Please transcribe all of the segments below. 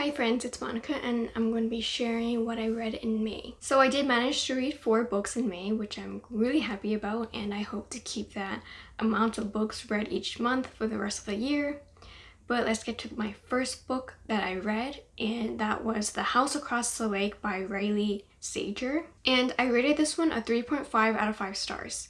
Hi friends, it's Monica and I'm going to be sharing what I read in May. So I did manage to read four books in May, which I'm really happy about and I hope to keep that amount of books read each month for the rest of the year. But let's get to my first book that I read and that was The House Across the Lake by Riley Sager. And I rated this one a 3.5 out of 5 stars.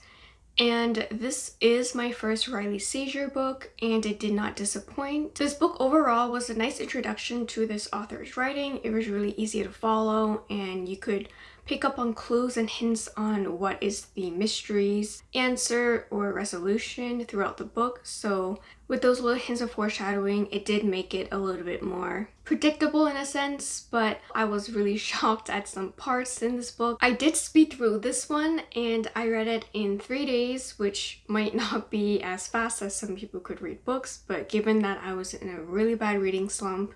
And this is my first Riley Sager book and it did not disappoint. This book overall was a nice introduction to this author's writing. It was really easy to follow and you could pick up on clues and hints on what is the mystery's answer or resolution throughout the book. So with those little hints of foreshadowing, it did make it a little bit more predictable in a sense, but I was really shocked at some parts in this book. I did speed through this one and I read it in three days, which might not be as fast as some people could read books, but given that I was in a really bad reading slump,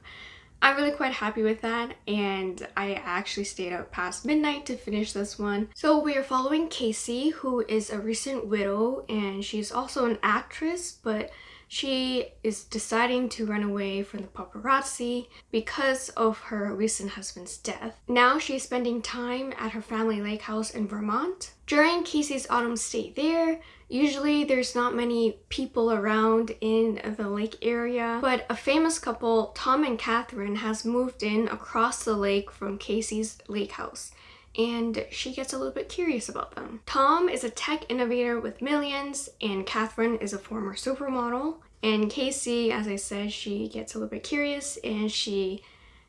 I'm really quite happy with that and I actually stayed up past midnight to finish this one. So we are following Casey who is a recent widow and she's also an actress but she is deciding to run away from the paparazzi because of her recent husband's death. Now she's spending time at her family lake house in Vermont. During Casey's autumn stay there, usually there's not many people around in the lake area, but a famous couple, Tom and Catherine, has moved in across the lake from Casey's lake house and she gets a little bit curious about them. Tom is a tech innovator with millions and Catherine is a former supermodel. And Casey, as I said, she gets a little bit curious and she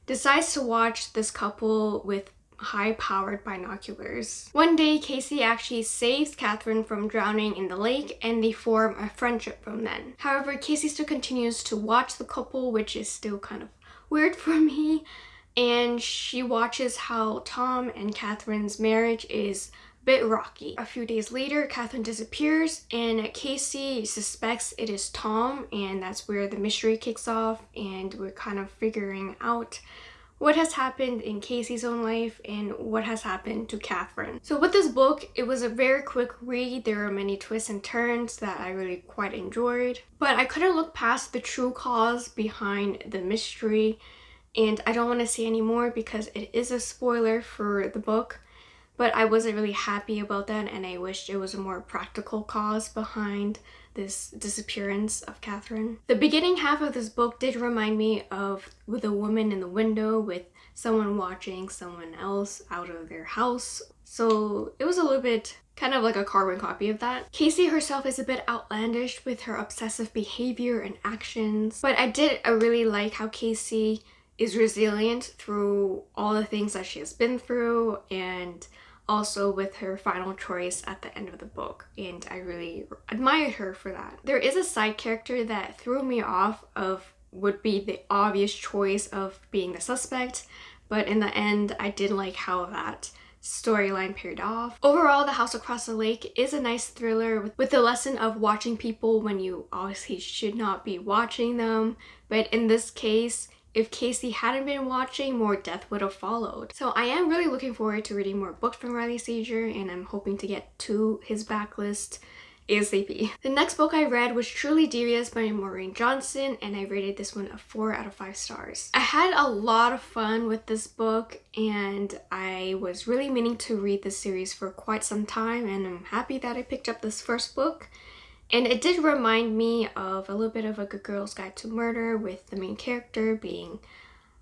decides to watch this couple with high-powered binoculars. One day, Casey actually saves Catherine from drowning in the lake and they form a friendship from then. However, Casey still continues to watch the couple, which is still kind of weird for me and she watches how Tom and Catherine's marriage is a bit rocky. A few days later, Catherine disappears and Casey suspects it is Tom and that's where the mystery kicks off and we're kind of figuring out what has happened in Casey's own life and what has happened to Catherine. So with this book, it was a very quick read. There are many twists and turns that I really quite enjoyed. But I couldn't look past the true cause behind the mystery and I don't want to say any more because it is a spoiler for the book but I wasn't really happy about that and I wished it was a more practical cause behind this disappearance of Catherine. The beginning half of this book did remind me of with a woman in the window with someone watching someone else out of their house. So it was a little bit kind of like a carbon copy of that. Casey herself is a bit outlandish with her obsessive behavior and actions, but I did I really like how Casey is resilient through all the things that she has been through and also with her final choice at the end of the book and I really admired her for that. There is a side character that threw me off of would be the obvious choice of being the suspect but in the end I did like how that storyline paired off. Overall, The House Across the Lake is a nice thriller with, with the lesson of watching people when you obviously should not be watching them but in this case if Casey hadn't been watching, more death would have followed. So I am really looking forward to reading more books from Riley Sager and I'm hoping to get to his backlist ASAP. The next book I read was Truly Devious by Maureen Johnson and I rated this one a 4 out of 5 stars. I had a lot of fun with this book and I was really meaning to read this series for quite some time and I'm happy that I picked up this first book. And it did remind me of a little bit of a Good Girl's Guide to Murder with the main character being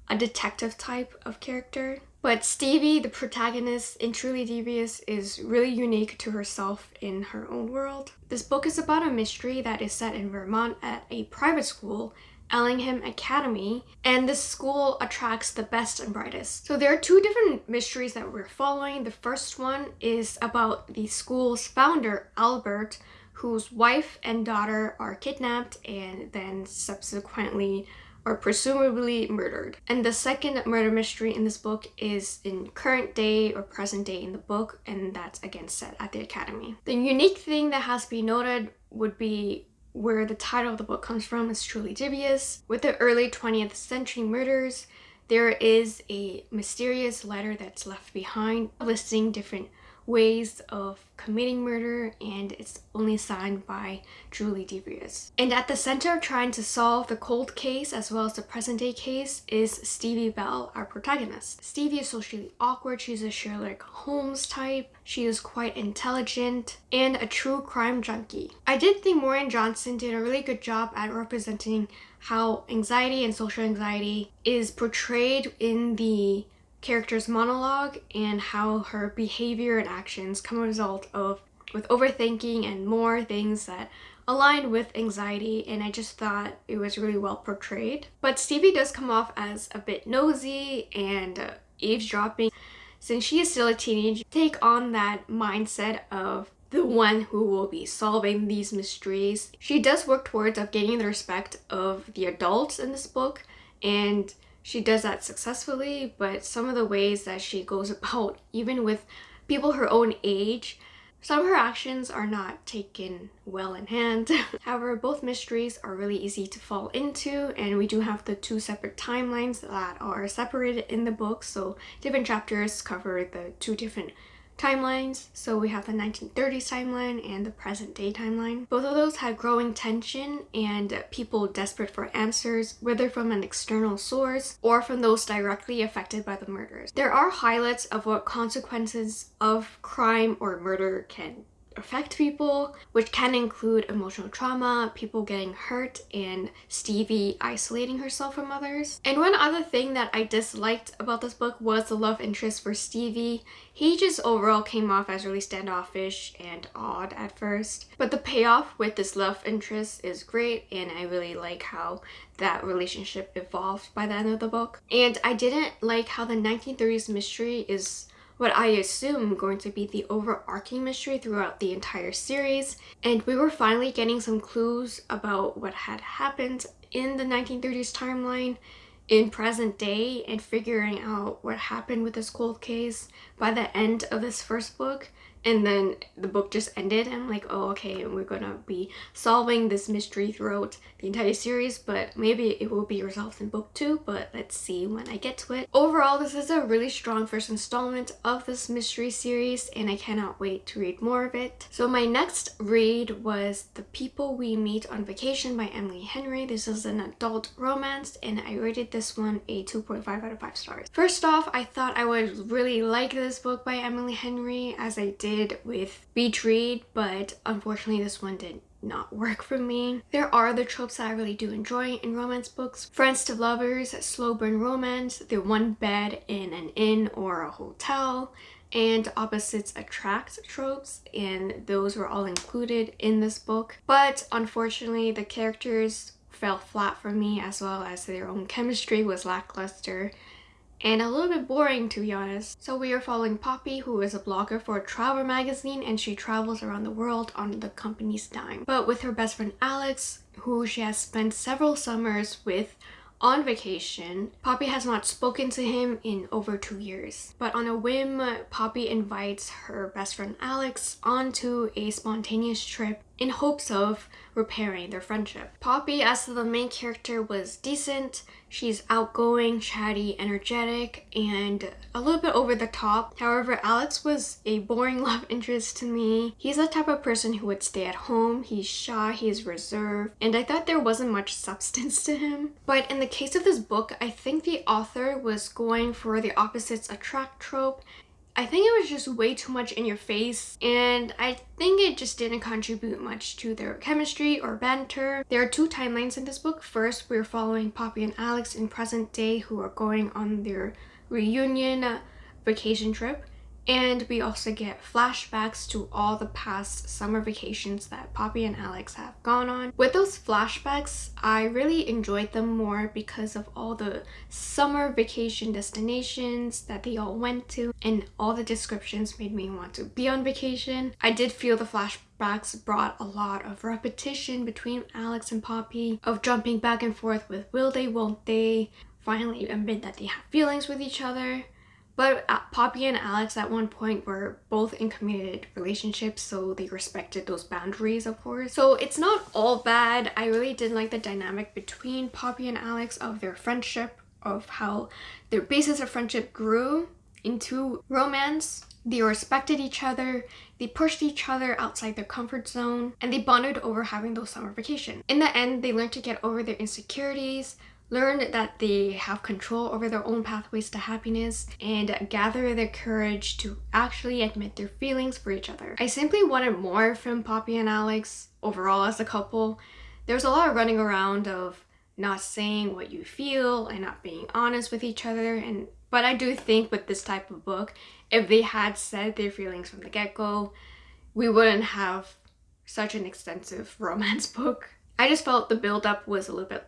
a detective type of character. But Stevie, the protagonist in Truly Devious, is really unique to herself in her own world. This book is about a mystery that is set in Vermont at a private school Ellingham Academy, and this school attracts the best and brightest. So there are two different mysteries that we're following. The first one is about the school's founder, Albert, whose wife and daughter are kidnapped and then subsequently or presumably murdered. And the second murder mystery in this book is in current day or present day in the book and that's again set at the academy. The unique thing that has to be noted would be where the title of the book comes from is Truly Devious. With the early 20th century murders, there is a mysterious letter that's left behind listing different ways of committing murder and it's only signed by Truly Devious. And at the center of trying to solve the cold case as well as the present day case is Stevie Bell, our protagonist. Stevie is socially awkward, she's a Sherlock Holmes type, she is quite intelligent and a true crime junkie. I did think Maureen Johnson did a really good job at representing how anxiety and social anxiety is portrayed in the character's monologue and how her behavior and actions come a result of with overthinking and more things that align with anxiety and I just thought it was really well portrayed. But Stevie does come off as a bit nosy and uh, eavesdropping since she is still a teenager. Take on that mindset of the one who will be solving these mysteries. She does work towards of gaining the respect of the adults in this book and she does that successfully, but some of the ways that she goes about, even with people her own age, some of her actions are not taken well in hand. However, both mysteries are really easy to fall into and we do have the two separate timelines that are separated in the book so different chapters cover the two different timelines. So we have the 1930s timeline and the present day timeline. Both of those had growing tension and people desperate for answers, whether from an external source or from those directly affected by the murders. There are highlights of what consequences of crime or murder can affect people, which can include emotional trauma, people getting hurt, and Stevie isolating herself from others. And one other thing that I disliked about this book was the love interest for Stevie. He just overall came off as really standoffish and odd at first. But the payoff with this love interest is great and I really like how that relationship evolved by the end of the book. And I didn't like how the 1930s mystery is what I assume going to be the overarching mystery throughout the entire series. And we were finally getting some clues about what had happened in the 1930s timeline in present day and figuring out what happened with this cold case by the end of this first book and then the book just ended and I'm like oh okay we're gonna be solving this mystery throughout the entire series but maybe it will be resolved in book two but let's see when I get to it. Overall this is a really strong first installment of this mystery series and I cannot wait to read more of it. So my next read was The People We Meet on Vacation by Emily Henry. This is an adult romance and I rated this one a 2.5 out of 5 stars. First off I thought I would really like this book by Emily Henry as I did did with Beach Read, but unfortunately this one did not work for me. There are other tropes that I really do enjoy in romance books. Friends to lovers, slow burn romance, the one bed in an inn or a hotel, and opposites attract tropes and those were all included in this book. But unfortunately the characters fell flat for me as well as their own chemistry was lackluster and a little bit boring to be honest. So we are following Poppy who is a blogger for a travel magazine and she travels around the world on the company's dime. But with her best friend Alex who she has spent several summers with on vacation. Poppy has not spoken to him in over two years. But on a whim, Poppy invites her best friend Alex onto a spontaneous trip in hopes of repairing their friendship. Poppy, as the main character, was decent. She's outgoing, chatty, energetic, and a little bit over the top. However, Alex was a boring love interest to me. He's the type of person who would stay at home. He's shy, he's reserved, and I thought there wasn't much substance to him. But in the case of this book, I think the author was going for the opposites attract trope I think it was just way too much in your face and I think it just didn't contribute much to their chemistry or banter. There are two timelines in this book. First, we're following Poppy and Alex in present day who are going on their reunion vacation trip and we also get flashbacks to all the past summer vacations that Poppy and Alex have gone on. With those flashbacks, I really enjoyed them more because of all the summer vacation destinations that they all went to and all the descriptions made me want to be on vacation. I did feel the flashbacks brought a lot of repetition between Alex and Poppy, of jumping back and forth with will they, won't they, finally admit that they have feelings with each other but uh, Poppy and Alex at one point were both in committed relationships, so they respected those boundaries, of course. So it's not all bad. I really did like the dynamic between Poppy and Alex of their friendship, of how their basis of friendship grew into romance. They respected each other, they pushed each other outside their comfort zone, and they bonded over having those summer vacations. In the end, they learned to get over their insecurities, learn that they have control over their own pathways to happiness, and gather the courage to actually admit their feelings for each other. I simply wanted more from Poppy and Alex overall as a couple. There's a lot of running around of not saying what you feel and not being honest with each other and but I do think with this type of book if they had said their feelings from the get-go we wouldn't have such an extensive romance book. I just felt the build-up was a little bit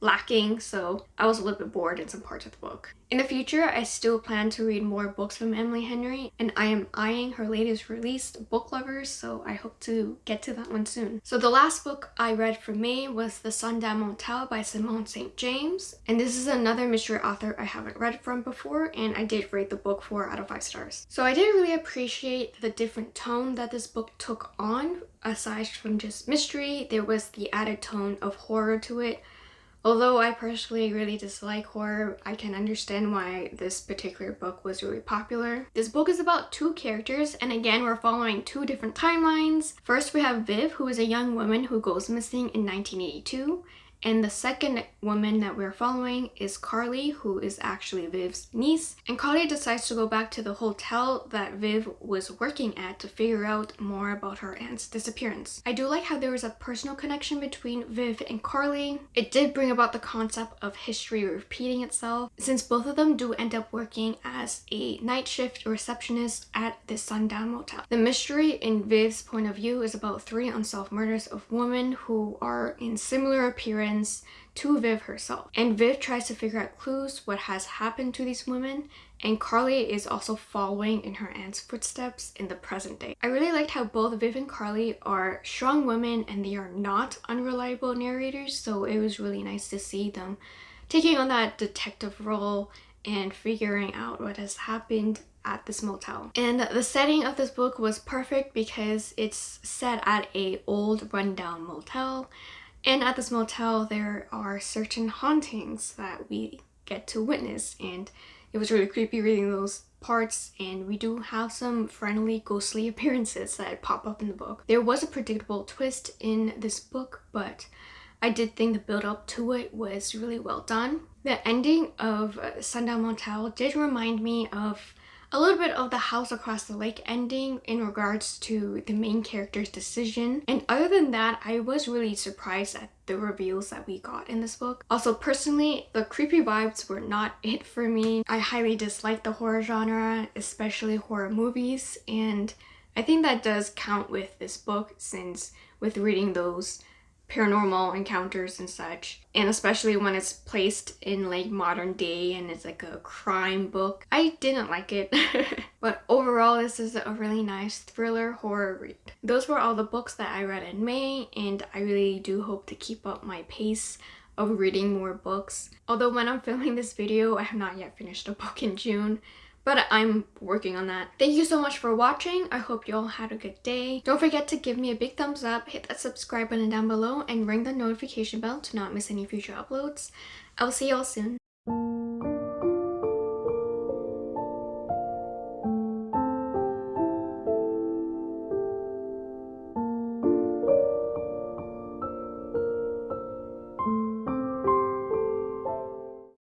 lacking so I was a little bit bored in some parts of the book. In the future I still plan to read more books from Emily Henry and I am eyeing her latest release Book Lovers so I hope to get to that one soon. So the last book I read for May was The Sundown Motel by Simone St. James and this is another mystery author I haven't read from before and I did rate the book 4 out of 5 stars. So I did really appreciate the different tone that this book took on aside from just mystery there was the added tone of horror to it Although I personally really dislike horror, I can understand why this particular book was really popular. This book is about two characters and again we're following two different timelines. First we have Viv who is a young woman who goes missing in 1982 and the second woman that we're following is Carly, who is actually Viv's niece. And Carly decides to go back to the hotel that Viv was working at to figure out more about her aunt's disappearance. I do like how there was a personal connection between Viv and Carly. It did bring about the concept of history repeating itself, since both of them do end up working as a night shift receptionist at the sundown motel. The mystery in Viv's point of view is about three unsolved murders of women who are in similar appearance to Viv herself. And Viv tries to figure out clues what has happened to these women and Carly is also following in her aunt's footsteps in the present day. I really liked how both Viv and Carly are strong women and they are not unreliable narrators so it was really nice to see them taking on that detective role and figuring out what has happened at this motel. And the setting of this book was perfect because it's set at a old rundown motel and at this motel, there are certain hauntings that we get to witness and it was really creepy reading those parts and we do have some friendly ghostly appearances that pop up in the book. There was a predictable twist in this book but I did think the build up to it was really well done. The ending of Sundown Motel did remind me of a little bit of the house across the lake ending in regards to the main character's decision and other than that I was really surprised at the reveals that we got in this book. Also personally the creepy vibes were not it for me. I highly dislike the horror genre especially horror movies and I think that does count with this book since with reading those paranormal encounters and such and especially when it's placed in like modern day and it's like a crime book i didn't like it. But overall this is a really nice thriller horror read. Those were all the books that i read in may and i really do hope to keep up my pace of reading more books. Although when i'm filming this video i have not yet finished a book in june but I'm working on that. Thank you so much for watching. I hope you all had a good day. Don't forget to give me a big thumbs up, hit that subscribe button down below, and ring the notification bell to not miss any future uploads. I'll see y'all soon.